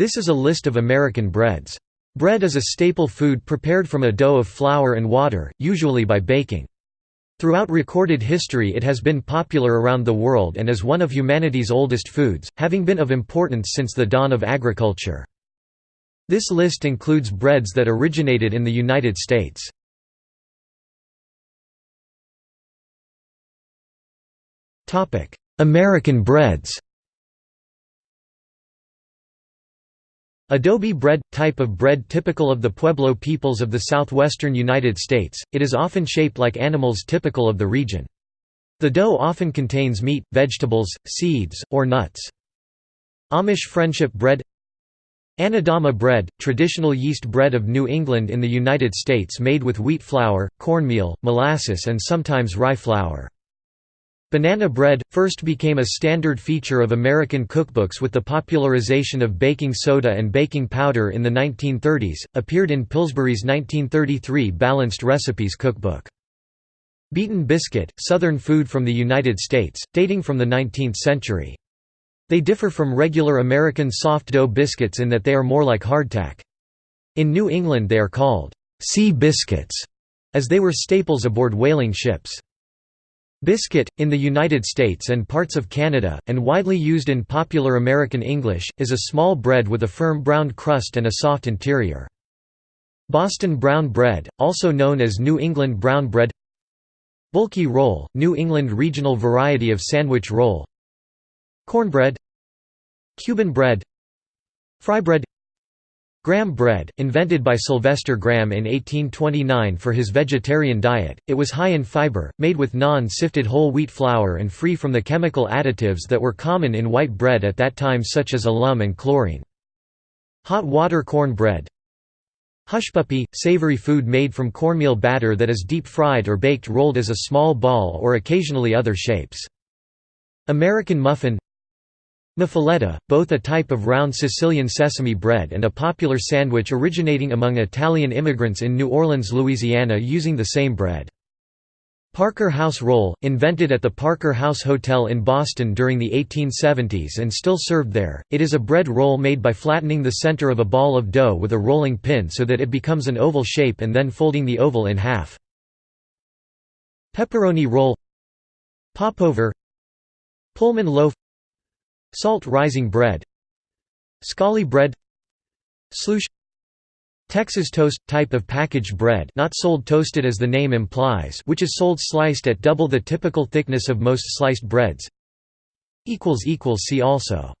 This is a list of American breads. Bread is a staple food prepared from a dough of flour and water, usually by baking. Throughout recorded history it has been popular around the world and is one of humanity's oldest foods, having been of importance since the dawn of agriculture. This list includes breads that originated in the United States. American breads Adobe bread – type of bread typical of the Pueblo peoples of the southwestern United States, it is often shaped like animals typical of the region. The dough often contains meat, vegetables, seeds, or nuts. Amish friendship bread Anadama bread – traditional yeast bread of New England in the United States made with wheat flour, cornmeal, molasses and sometimes rye flour. Banana bread, first became a standard feature of American cookbooks with the popularization of baking soda and baking powder in the 1930s, appeared in Pillsbury's 1933 Balanced Recipes cookbook. Beaten biscuit, southern food from the United States, dating from the 19th century. They differ from regular American soft dough biscuits in that they are more like hardtack. In New England they are called sea biscuits, as they were staples aboard whaling ships. Biscuit, in the United States and parts of Canada, and widely used in popular American English, is a small bread with a firm brown crust and a soft interior. Boston brown bread, also known as New England brown bread. Bulky roll, New England regional variety of sandwich roll. Cornbread. Cuban bread. Fry bread Graham bread, invented by Sylvester Graham in 1829 for his vegetarian diet, it was high in fiber, made with non-sifted whole wheat flour and free from the chemical additives that were common in white bread at that time such as alum and chlorine. Hot water corn bread Hushpuppy, savory food made from cornmeal batter that is deep-fried or baked rolled as a small ball or occasionally other shapes. American muffin Muffuletta, both a type of round Sicilian sesame bread and a popular sandwich originating among Italian immigrants in New Orleans, Louisiana using the same bread. Parker House Roll, invented at the Parker House Hotel in Boston during the 1870s and still served there, it is a bread roll made by flattening the center of a ball of dough with a rolling pin so that it becomes an oval shape and then folding the oval in half. Pepperoni roll Popover Pullman loaf Salt rising bread. Scally bread. Slush. Texas toast – type of packaged bread not sold toasted as the name implies which is sold sliced at double the typical thickness of most sliced breads. See also